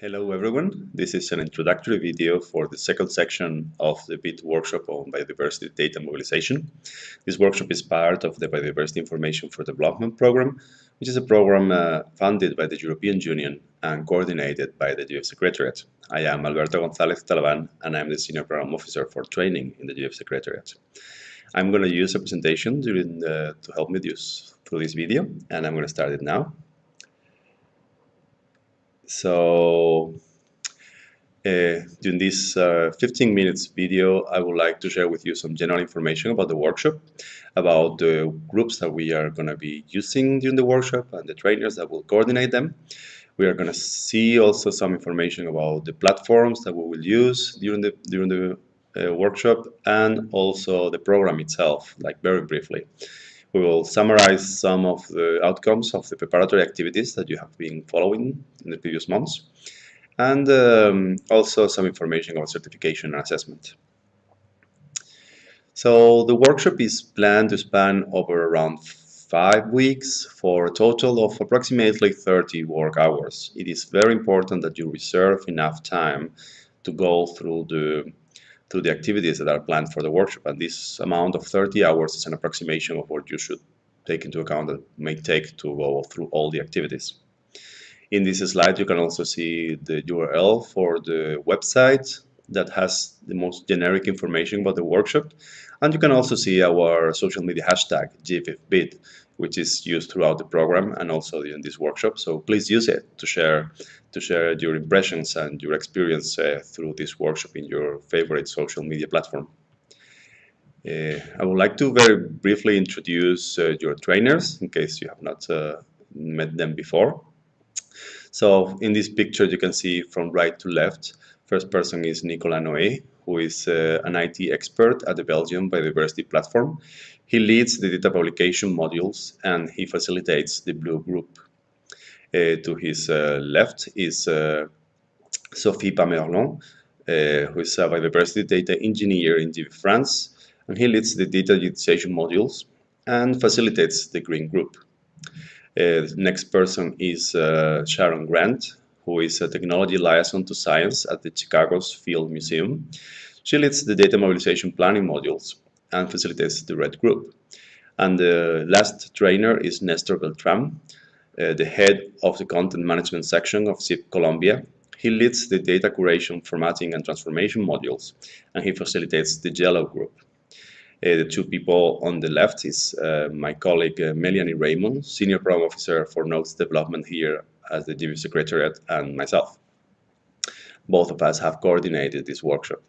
Hello everyone, this is an introductory video for the second section of the BID workshop on biodiversity data mobilization. This workshop is part of the Biodiversity Information for Development program, which is a program uh, funded by the European Union and coordinated by the GBIF Secretariat. I am Alberto González Talavan and I'm the Senior Program Officer for Training in the GBIF Secretariat. I'm going to use a presentation the, to help me use through this video and I'm going to start it now. So uh, during this uh, 15 minutes video, I would like to share with you some general information about the workshop, about the groups that we are going to be using during the workshop and the trainers that will coordinate them. We are going to see also some information about the platforms that we will use during the during the uh, workshop and also the program itself, like very briefly. We will summarize some of the outcomes of the preparatory activities that you have been following in the previous months, and um, also some information about certification and assessment. So the workshop is planned to span over around five weeks for a total of approximately 30 work hours. It is very important that you reserve enough time to go through the to the activities that are planned for the workshop. And this amount of 30 hours is an approximation of what you should take into account that may take to go through all the activities. In this slide, you can also see the URL for the website that has the most generic information about the workshop. And you can also see our social media hashtag, GBIFBID, which is used throughout the program and also in this workshop. So please use it to share to share your impressions and your experience uh, through this workshop in your favorite social media platform. Uh, I would like to very briefly introduce uh, your trainers in case you have not uh, met them before. So in this picture you can see from right to left, first person is Nicolas Noé, who is uh, an IT expert at the Belgium Biodiversity Platform. He leads the data publication modules and he facilitates the Blue Group. Uh, to his uh, left is uh, Sophie Pamerlon, who is a biodiversity data engineer in GBIF France, and he leads the data utilization modules and facilitates the Green Group. Uh, next person is uh, Sharon Grant, who is a technology liaison to science at the Chicago's Field Museum. She leads the data mobilization planning modules and facilitates the red group. And the last trainer is Néstor Beltrán, uh, the head of the content management section of SiB Colombia. He leads the data curation, formatting, and transformation modules, and he facilitates the yellow group. Uh, the two people on the left is uh, my colleague uh, Melianie Raymond, Senior Program Officer for Nodes Development here as the GBIF Secretariat, and myself. Both of us have coordinated this workshop.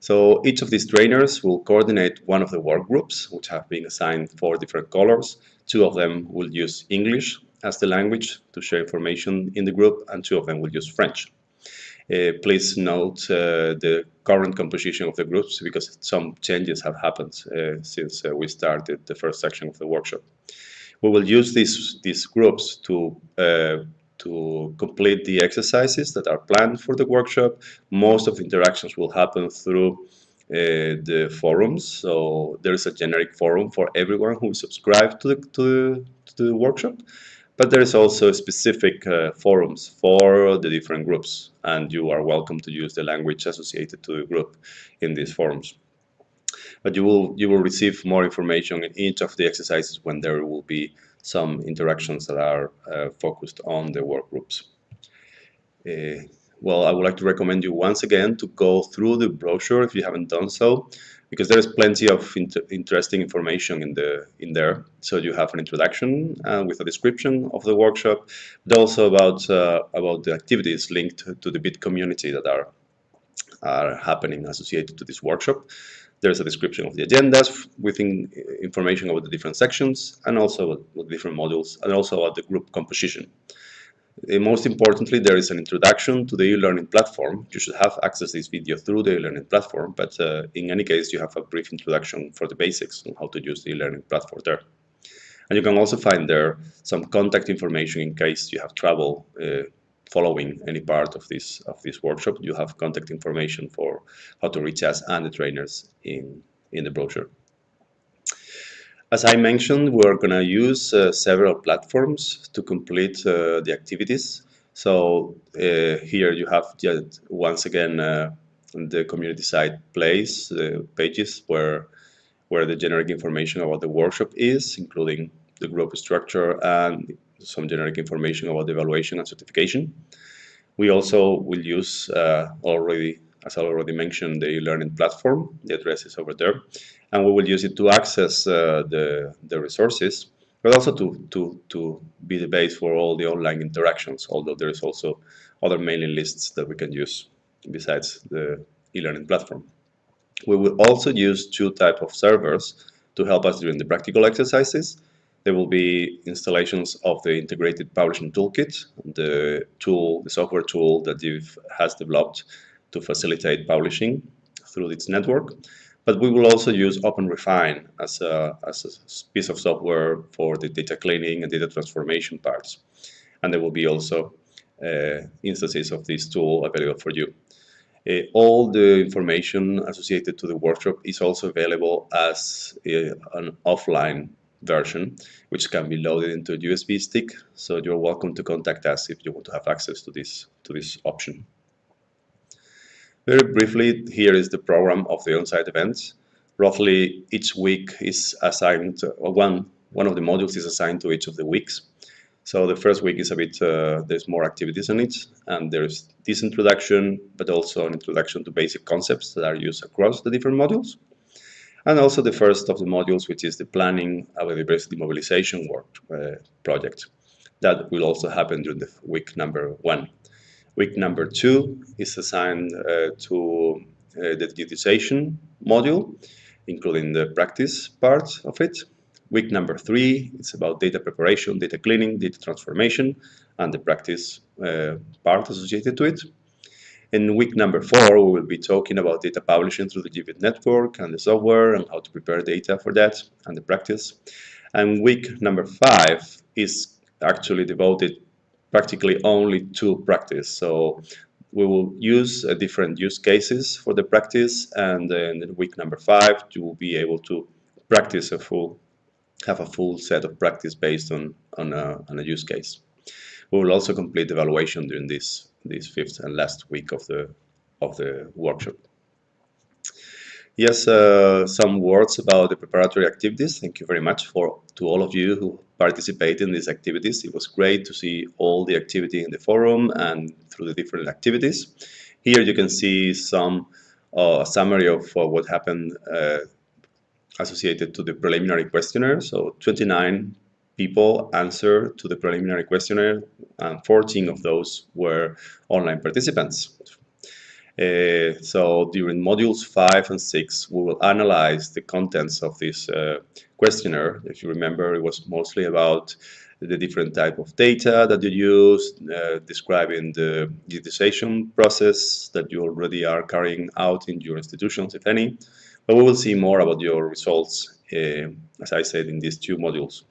So each of these trainers will coordinate one of the work groups, which have been assigned four different colors. Two of them will use English as the language to share information in the group, and two of them will use French. Uh, please note uh, the current composition of the groups because some changes have happened uh, since uh, we started the first section of the workshop. We will use these, these groups to uh, to complete the exercises that are planned for the workshop. Most of the interactions will happen through uh, the forums. So there is a generic forum for everyone who subscribed to the, to, the, to the workshop. But there is also specific uh, forums for the different groups, and you are welcome to use the language associated to the group in these forums. But you will you will receive more information in each of the exercises when there will be some interactions that are uh, focused on the work groups. Uh, well, I would like to recommend you once again to go through the brochure if you haven't done so, because there is plenty of inter interesting information in the in there. So you have an introduction uh, with a description of the workshop, but also about uh, about the activities linked to the BID community that are are happening associated to this workshop. There's a description of the agendas within information about the different sections and also about different modules and also about the group composition. Uh, most importantly, there is an introduction to the e-learning platform. You should have access to this video through the e-learning platform, but uh, in any case, you have a brief introduction for the basics on how to use the e-learning platform there. And you can also find there some contact information in case you have trouble uh, following any part of this of this workshop, you have contact information for how to reach us and the trainers in in the brochure. As I mentioned, we're going to use uh, several platforms to complete uh, the activities. So uh, here you have just once again uh, the community site place pages where where the generic information about the workshop is, including the group structure and some generic information about the evaluation and certification. We also will use uh, already, as I already mentioned, the e learning platform. The address is over there, and we will use it to access uh, the the resources but also to, to, to be the base for all the online interactions, although there is also other mailing lists that we can use besides the e-learning platform. We will also use two type of servers to help us during the practical exercises. There will be installations of the integrated publishing toolkit, the tool, the software tool that GBIF has developed to facilitate publishing through its network. But we will also use OpenRefine as a, as a piece of software for the data cleaning and data transformation parts. And there will be also uh, instances of this tool available for you. Uh, all the information associated to the workshop is also available as a, an offline version, which can be loaded into a USB stick. So you're welcome to contact us if you want to have access to this to this option. Very briefly, here is the program of the on-site events. Roughly each week is assigned, uh, one, one of the modules is assigned to each of the weeks. So the first week is a bit, uh, there's more activities in it, and there's this introduction, but also an introduction to basic concepts that are used across the different modules. And also the first of the modules, which is the planning of a diversity mobilization work uh, project. That will also happen during the week number one. Week number two is assigned uh, to uh, the digitization module, including the practice part of it. Week number three, it's about data preparation, data cleaning, data transformation, and the practice uh, part associated to it. In week number four, we will be talking about data publishing through the GBIF network and the software and how to prepare data for that and the practice. And week number five is actually devoted practically only to practice. So we will use uh, different use cases for the practice and then in week number five you will be able to practice a full have a full set of practice based on on a, on a use case. We will also complete evaluation during this this fifth and last week of the of the workshop. Yes, uh, some words about the preparatory activities. Thank you very much for to all of you who participated in these activities. It was great to see all the activity in the forum and through the different activities. Here you can see some uh, summary of uh, what happened uh, associated to the preliminary questionnaire. So 29 people answered to the preliminary questionnaire and 14 of those were online participants. Uh, so during modules 5 and 6 we will analyze the contents of this uh, questionnaire. If you remember it was mostly about the different type of data that you use, uh, describing the digitization process that you already are carrying out in your institutions, if any. But we will see more about your results, uh, as I said, in these two modules.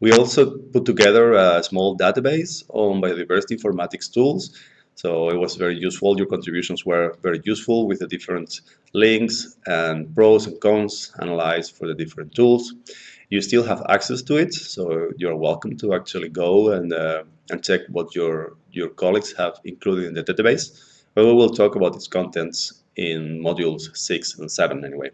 We also put together a small database on biodiversity informatics tools so it was very useful. Your contributions were very useful with the different links and pros and cons analyzed for the different tools. You still have access to it, so you're welcome to actually go and, uh, and check what your, your colleagues have included in the database. But we will talk about its contents in modules 6 and 7 anyway.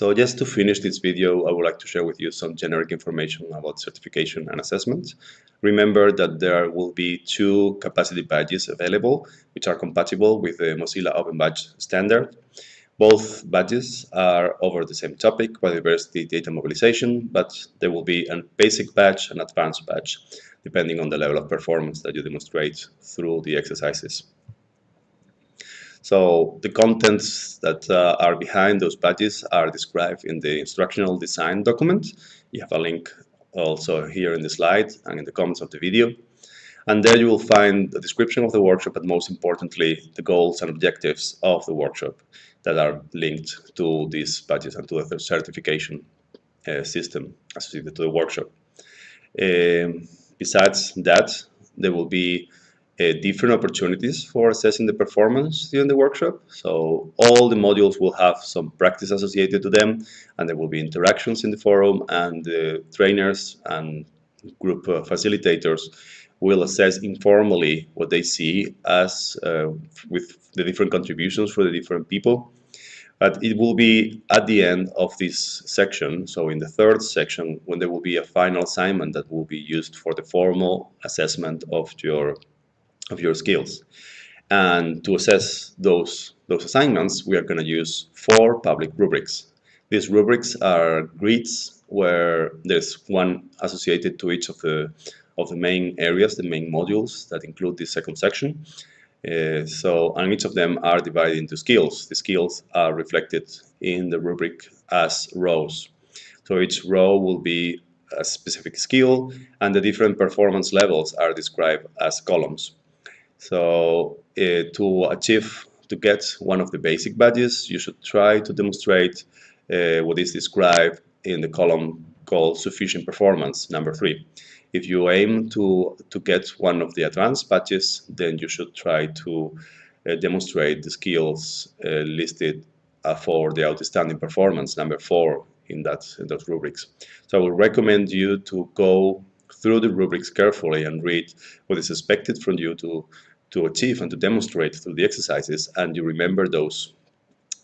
So just to finish this video, I would like to share with you some generic information about certification and assessment. Remember that there will be two capacity badges available, which are compatible with the Mozilla Open Badge standard. Both badges are over the same topic, biodiversity data mobilization, but there will be a basic badge and advanced badge, depending on the level of performance that you demonstrate through the exercises. So the contents that uh, are behind those badges are described in the instructional design document. You have a link also here in the slide and in the comments of the video. And there you will find the description of the workshop, but most importantly, the goals and objectives of the workshop that are linked to these badges and to the certification uh, system associated to the workshop. Um, besides that, there will be different opportunities for assessing the performance during the workshop. So all the modules will have some practice associated to them and there will be interactions in the forum and the trainers and group uh, facilitators will assess informally what they see as uh, with the different contributions for the different people. But it will be at the end of this section, so in the third section, when there will be a final assignment that will be used for the formal assessment of your of your skills. And to assess those those assignments, we are going to use four public rubrics. These rubrics are grids where there's one associated to each of the of the main areas, the main modules that include this second section. Uh, so, and each of them are divided into skills. The skills are reflected in the rubric as rows. So each row will be a specific skill and the different performance levels are described as columns. So uh, to achieve, to get one of the basic badges, you should try to demonstrate uh, what is described in the column called sufficient performance, number three. If you aim to, to get one of the advanced badges, then you should try to uh, demonstrate the skills uh, listed uh, for the outstanding performance, number four in that in those rubrics. So I would recommend you to go through the rubrics carefully and read what is expected from you to to achieve and to demonstrate through the exercises and you remember those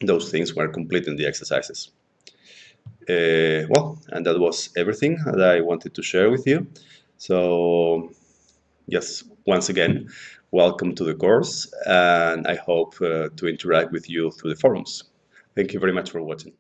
those things when completing the exercises. Uh, well, and that was everything that I wanted to share with you. So, yes, once again, welcome to the course, and I hope uh, to interact with you through the forums. Thank you very much for watching.